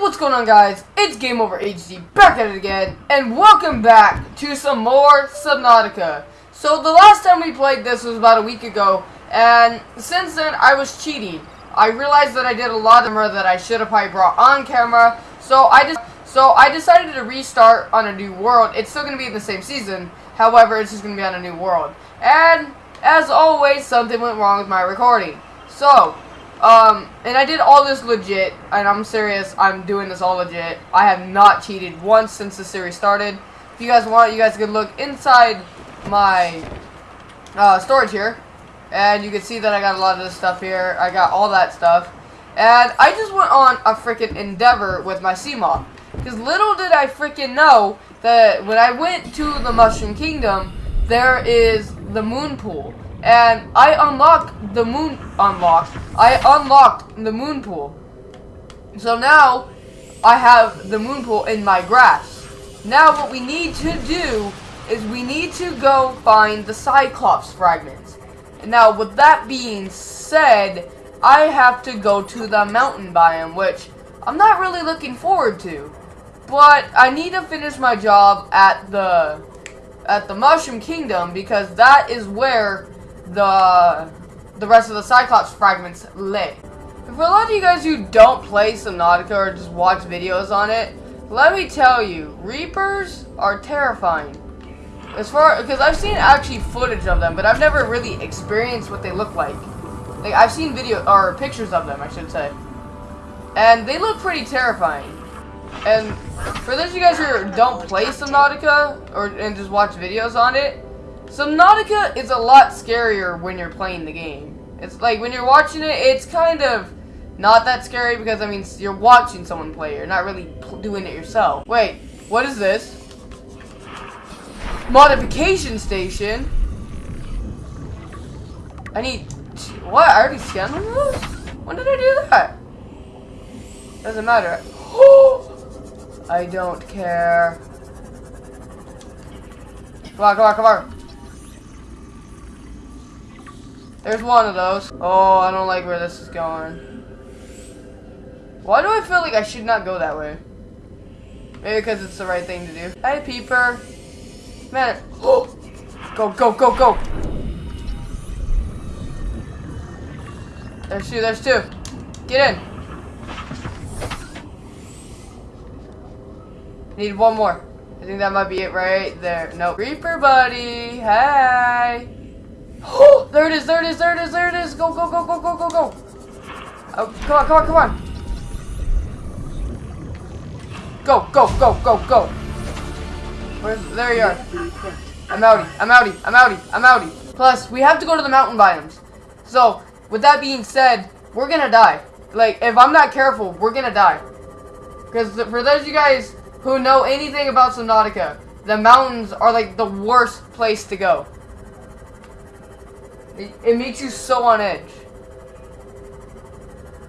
what's going on guys? It's Game Over HD back at it again, and welcome back to some more Subnautica. So the last time we played this was about a week ago, and since then I was cheating. I realized that I did a lot of that I should have probably brought on camera, so I just so I decided to restart on a new world. It's still going to be in the same season, however, it's just going to be on a new world. And as always, something went wrong with my recording. So, um, and I did all this legit, and I'm serious, I'm doing this all legit. I have not cheated once since the series started. If you guys want, you guys can look inside my uh, storage here, and you can see that I got a lot of this stuff here. I got all that stuff. And I just went on a freaking endeavor with my Seamoth. Because little did I freaking know that when I went to the Mushroom Kingdom, there is the moon pool. And I unlocked the moon unlocked. I unlocked the moon pool. So now I have the moon pool in my grass. Now what we need to do is we need to go find the Cyclops fragments. Now with that being said, I have to go to the mountain biome, which I'm not really looking forward to. But I need to finish my job at the at the Mushroom Kingdom because that is where the the rest of the Cyclops fragments lay. For a lot of you guys who don't play Subnautica or just watch videos on it, let me tell you, Reapers are terrifying. As far because I've seen actually footage of them, but I've never really experienced what they look like. Like I've seen video or pictures of them, I should say, and they look pretty terrifying. And for those of you guys who don't play Subnautica or and just watch videos on it, Subnautica is a lot scarier when you're playing the game. It's like when you're watching it, it's kind of not that scary because I mean you're watching someone play. You're not really doing it yourself. Wait, what is this? Modification station. I need what? I already scanned one of those. When did I do that? Doesn't matter. I don't care. Come on, come on, come on. There's one of those. Oh, I don't like where this is going. Why do I feel like I should not go that way? Maybe because it's the right thing to do. Hey, Peeper. Man. Oh. Go, go, go, go. There's two, there's two. Get in. Need one more. I think that might be it right there. No. Reaper buddy. Hey. Oh, there it is, there it is, there it is, there it is. Go, go, go, go, go, go, go. Oh, come on, come on, come on. Go, go, go, go, go. Where's, there you are. I'm outie, I'm outie, I'm outie, I'm outie. Plus, we have to go to the mountain biomes. So, with that being said, we're gonna die. Like, if I'm not careful, we're gonna die. Because for those of you guys who know anything about Subnautica, the mountains are like the worst place to go. It, it makes you so on edge.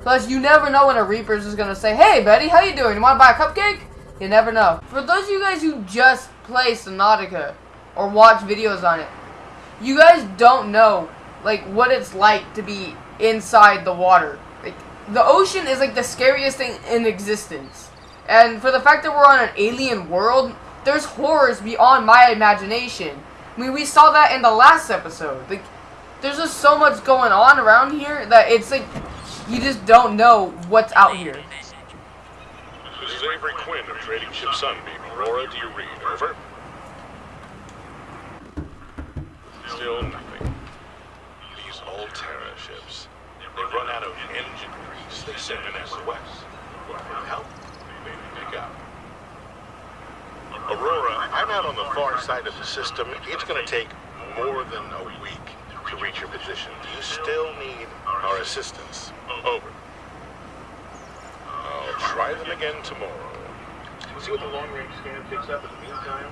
Plus, you never know when a Reaper's is gonna say, Hey, Betty, how you doing? You wanna buy a cupcake? You never know. For those of you guys who just play Subnautica or watch videos on it, you guys don't know, like, what it's like to be inside the water. Like, the ocean is, like, the scariest thing in existence. And for the fact that we're on an alien world, there's horrors beyond my imagination. I mean, we saw that in the last episode. Like, there's just so much going on around here that it's like you just don't know what's out here. This is Avery Quinn of Trading Ship Sunbeam. Aurora, do you read? Over. Still nothing. These Alterra ships. They run out of engine grease. They send an SOS. Help? Maybe pick up. Aurora, I'm out on the far side of the system. It's going to take more than a week to reach your position. Do you still need our assistance? Over. I'll try them again tomorrow. See what the long-range scan picks up in the meantime?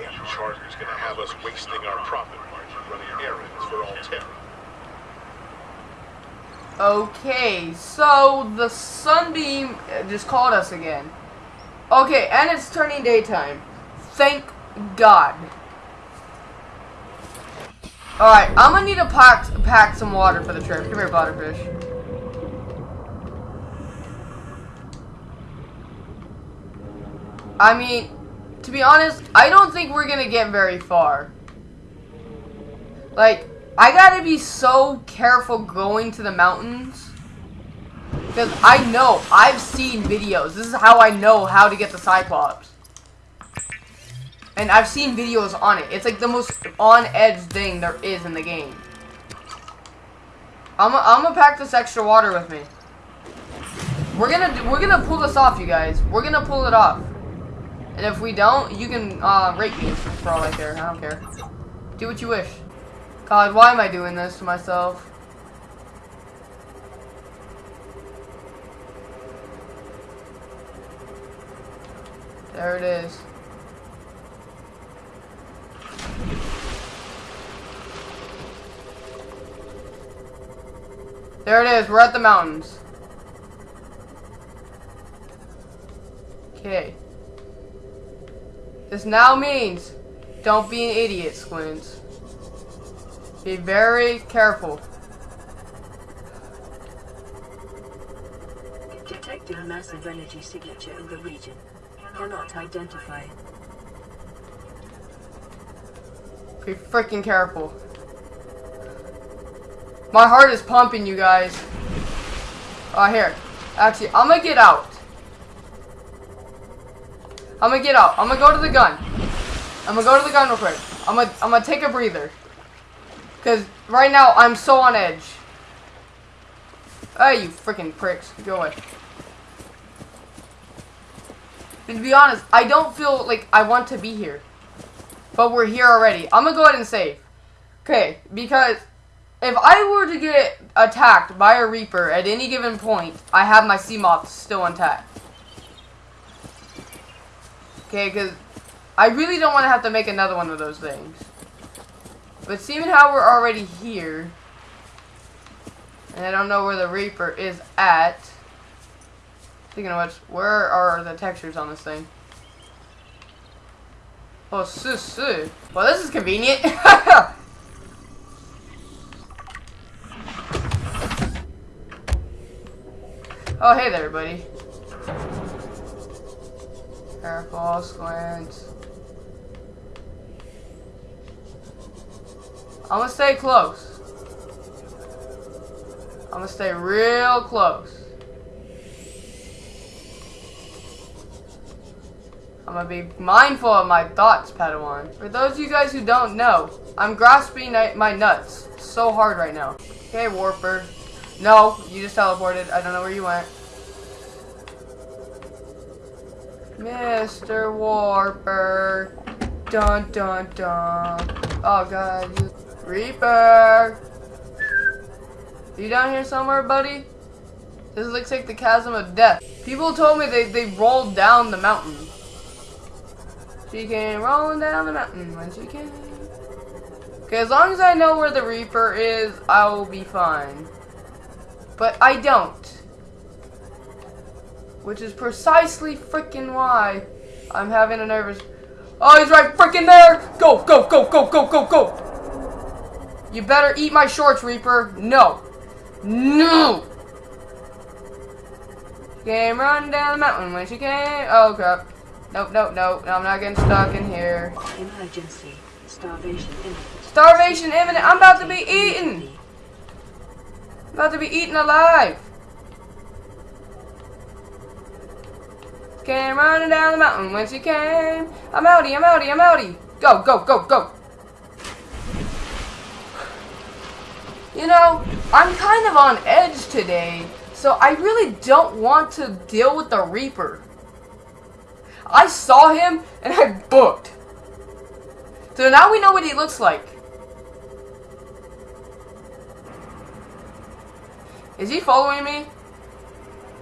Yeah, Charter's gonna have us wasting our profit margin running errands for Alterra. Okay, so the sunbeam uh, just called us again. Okay, and it's turning daytime. Thank God. Alright, I'm gonna need to pack, pack some water for the trip. Come here, butterfish. I mean, to be honest, I don't think we're gonna get very far. Like, I gotta be so careful going to the mountains. Because I know, I've seen videos. This is how I know how to get the Cyclops. And I've seen videos on it. It's like the most on-edge thing there is in the game. I'm gonna pack this extra water with me. We're gonna we're gonna pull this off, you guys. We're gonna pull it off. And if we don't, you can uh, rate me for all I care. I don't care. Do what you wish. God, why am I doing this to myself? There it is. There it is. We're at the mountains. Okay. This now means don't be an idiot, Squints. Be very careful. Detecting a massive energy signature in the region. Cannot identify. Be freaking careful. My heart is pumping, you guys. Oh, here. Actually, I'm gonna get out. I'm gonna get out. I'm gonna go to the gun. I'm gonna go to the gun real quick. I'm gonna, I'm gonna take a breather. Because right now, I'm so on edge. Hey, you freaking pricks. Go away. And to be honest, I don't feel like I want to be here. But we're here already. I'm gonna go ahead and save. Okay, because if I were to get attacked by a Reaper at any given point, I have my Seamoth still intact. Okay, because I really don't want to have to make another one of those things. But seeing how we're already here, and I don't know where the Reaper is at, speaking of which, where are the textures on this thing? Oh, su su. Well, this is convenient. oh, hey there, buddy. Careful, squint. I'm gonna stay close. I'm gonna stay real close. I'm gonna be mindful of my thoughts, Padawan. For those of you guys who don't know, I'm grasping my nuts so hard right now. Okay, Warper. No, you just teleported. I don't know where you went. Mr. Warper. Dun dun dun. Oh god, you Reaper! You down here somewhere, buddy? This looks like the chasm of death. People told me they, they rolled down the mountain. She came rolling down the mountain when she came. Okay, as long as I know where the Reaper is, I will be fine. But I don't. Which is precisely freaking why I'm having a nervous... Oh, he's right freaking there! Go, go, go, go, go, go, go! You better eat my shorts, Reaper. No. No! Game, run down the mountain when she came. Oh, crap. Nope, nope, nope. I'm not getting stuck in here. Emergency. Starvation imminent. Starvation imminent. I'm about to be eaten. I'm about to be eaten alive. Came running down the mountain when she came. I'm outie, I'm outie, I'm outie. Go, go, go, go. You know, I'm kind of on edge today, so I really don't want to deal with the Reaper. I saw him and I booked. So now we know what he looks like. Is he following me?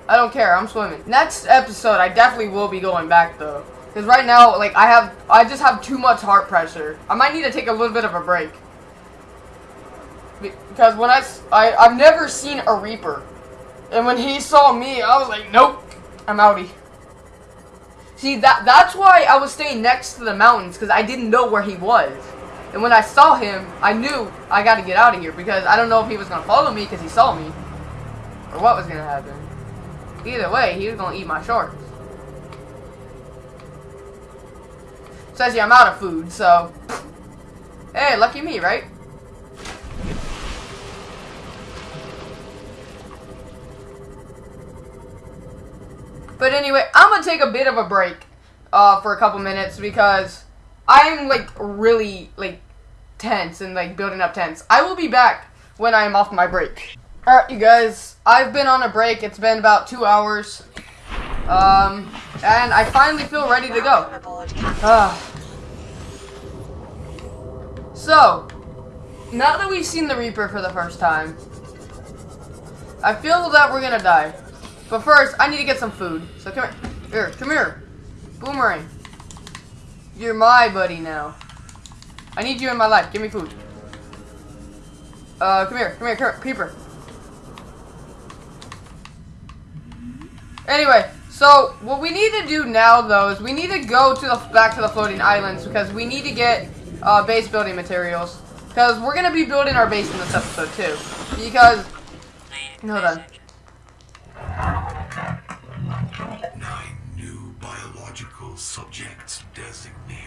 I don't care, I'm swimming. Next episode, I definitely will be going back though. Because right now, like, I have, I just have too much heart pressure. I might need to take a little bit of a break. Because when I, I, I've never seen a Reaper. And when he saw me, I was like, nope, I'm outie. See, that that's why I was staying next to the mountains, because I didn't know where he was. And when I saw him, I knew I got to get out of here, because I don't know if he was going to follow me because he saw me. Or what was going to happen. Either way, he was going to eat my shorts. Says yeah, I'm out of food, so. Hey, lucky me, right? But anyway, I'm gonna take a bit of a break uh, for a couple minutes because I'm like really like tense and like building up tense. I will be back when I am off my break. Alright, you guys, I've been on a break. It's been about two hours. Um, and I finally feel ready to go. Ah. so, now that we've seen the Reaper for the first time, I feel that we're gonna die. But first, I need to get some food. So come here. Here, come here. Boomerang. You're my buddy now. I need you in my life. Give me food. Uh, come here. Come here, come here. Creeper. Anyway, so what we need to do now, though, is we need to go to the back to the floating islands because we need to get uh, base building materials. Because we're going to be building our base in this episode, too. Because... Hold on. Nine new biological subjects designated.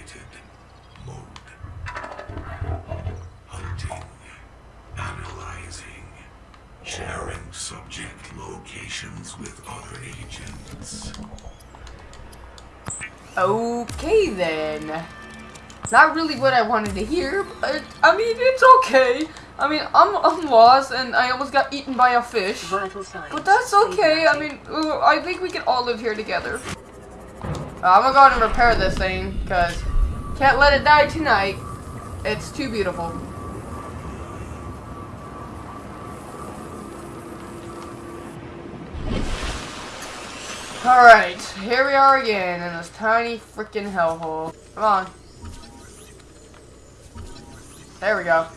Okay then. Not really what I wanted to hear, but I mean it's okay. I mean I'm I'm lost and I almost got eaten by a fish. But that's okay. I mean I think we can all live here together. Uh, I'm gonna go ahead and repair this thing because can't let it die tonight. It's too beautiful. Alright, here we are again in this tiny freaking hellhole. Come on. There we go.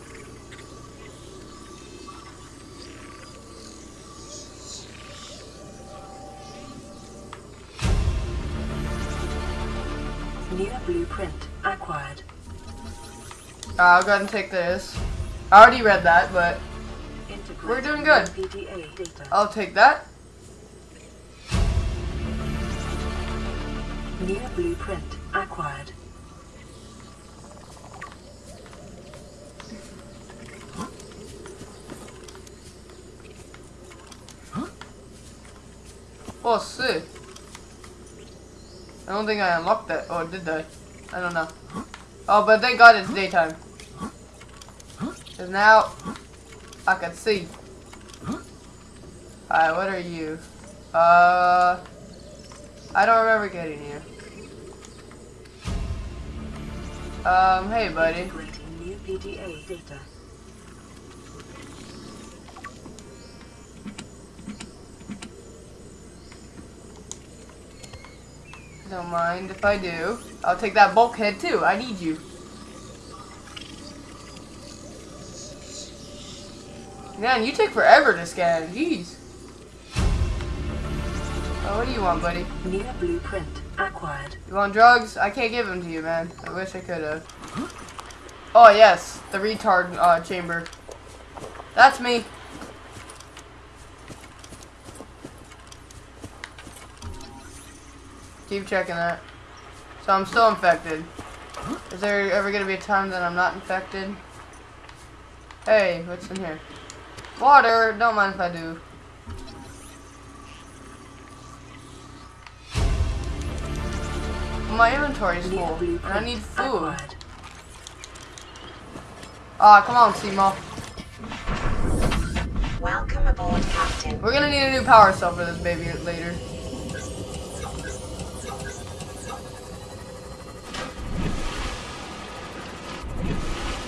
New blueprint acquired. Uh, I'll go ahead and take this. I already read that, but We're doing good. I'll take that. New blueprint acquired. Oh, sick. I don't think I unlocked that. Oh, did I? I don't know. Oh, but thank God it's daytime. Cause now I can see. Alright, what are you? Uh, I don't remember getting here. Um, hey, buddy. New PDA data. Don't mind if I do. I'll take that bulkhead too. I need you. Man, you take forever to scan. Jeez. Oh, what do you want, buddy? New blueprint acquired. You want drugs? I can't give them to you, man. I wish I could have. Oh, yes. The retard uh, chamber. That's me. Keep checking that. So I'm still infected. Is there ever going to be a time that I'm not infected? Hey, what's in here? Water! Don't mind if I do. My inventory's New full, and I need food. Ah, come on, Seamoth. Welcome aboard, Captain. We're gonna need a new power cell for this baby later.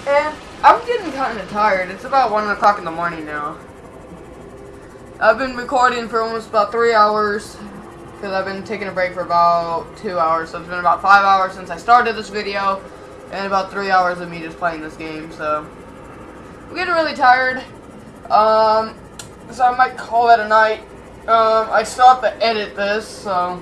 And I'm getting kind of tired. It's about 1 o'clock in the morning now. I've been recording for almost about 3 hours. Because I've been taking a break for about 2 hours. So it's been about 5 hours since I started this video. And about 3 hours of me just playing this game. So I'm getting really tired. Um, so I might call that a night. Um, I still have to edit this, so.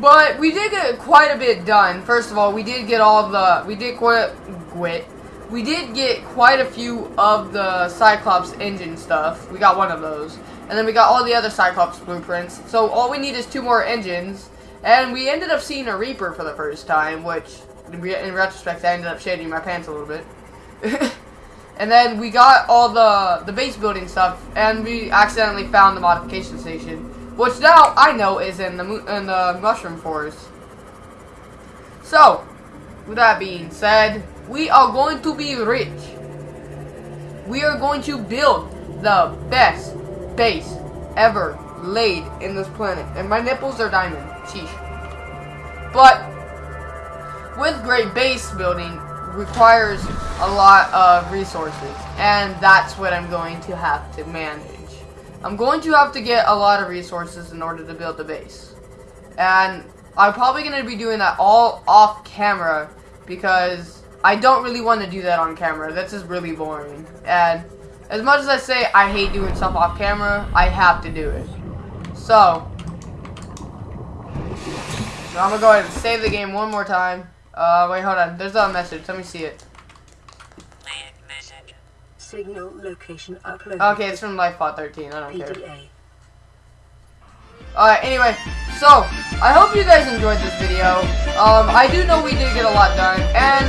But we did get quite a bit done. First of all, we did get all the, we did quite, quit. We did get quite a few of the Cyclops engine stuff. We got one of those. And then we got all the other Cyclops blueprints. So all we need is two more engines. And we ended up seeing a Reaper for the first time, which, in retrospect, I ended up shading my pants a little bit. and then we got all the, the base building stuff, and we accidentally found the modification station, which now I know is in the, in the Mushroom Forest. So, with that being said, we are going to be rich. We are going to build the best base ever laid in this planet. And my nipples are diamond. Sheesh. But with great base building requires a lot of resources. And that's what I'm going to have to manage. I'm going to have to get a lot of resources in order to build the base. And I'm probably going to be doing that all off camera because I don't really want to do that on camera. That's just really boring. And as much as I say I hate doing stuff off camera, I have to do it. So, so I'm gonna go ahead and save the game one more time. Uh, wait, hold on. There's a message. Let me see it. Signal location uploaded. Okay, it's from Lifepod 13. I don't care. Alright, anyway, so, I hope you guys enjoyed this video. Um, I do know we did get a lot done, and,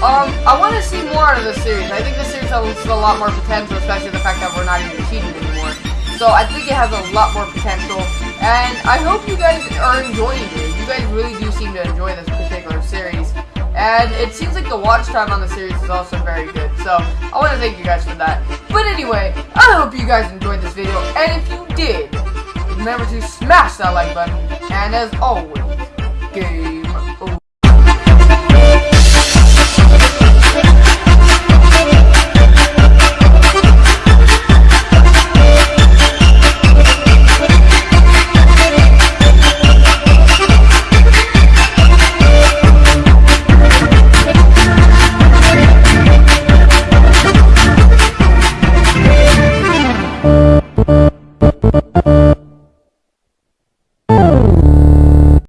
um, I want to see more out of this series. I think this series has a lot more potential, especially the fact that we're not even cheating anymore. So, I think it has a lot more potential, and I hope you guys are enjoying it. You guys really do seem to enjoy this particular series. And it seems like the watch time on the series is also very good. So, I want to thank you guys for that. But anyway, I hope you guys enjoyed this video, and if you did, remember to smash that like button, and as always, game